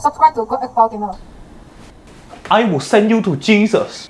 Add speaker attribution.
Speaker 1: Subscribe to God Apple
Speaker 2: I will send you to Jesus.